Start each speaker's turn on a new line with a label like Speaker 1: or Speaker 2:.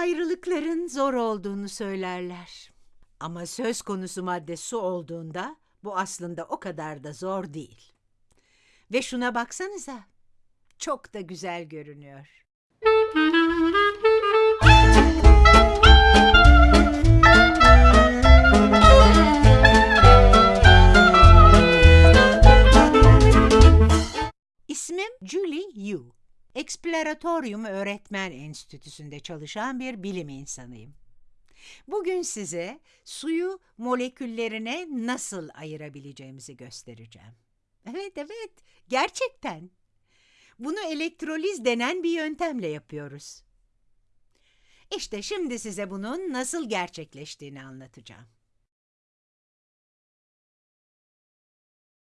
Speaker 1: ayrılıkların zor olduğunu söylerler. Ama söz konusu madde su olduğunda bu aslında o kadar da zor değil. Ve şuna baksanıza. Çok da güzel görünüyor. İsmim Julie Yu. Exploratorium Öğretmen Enstitüsü'nde çalışan bir bilim insanıyım. Bugün size suyu moleküllerine nasıl ayırabileceğimizi göstereceğim. Evet, evet, gerçekten. Bunu elektroliz denen bir yöntemle yapıyoruz. İşte şimdi size bunun nasıl gerçekleştiğini anlatacağım.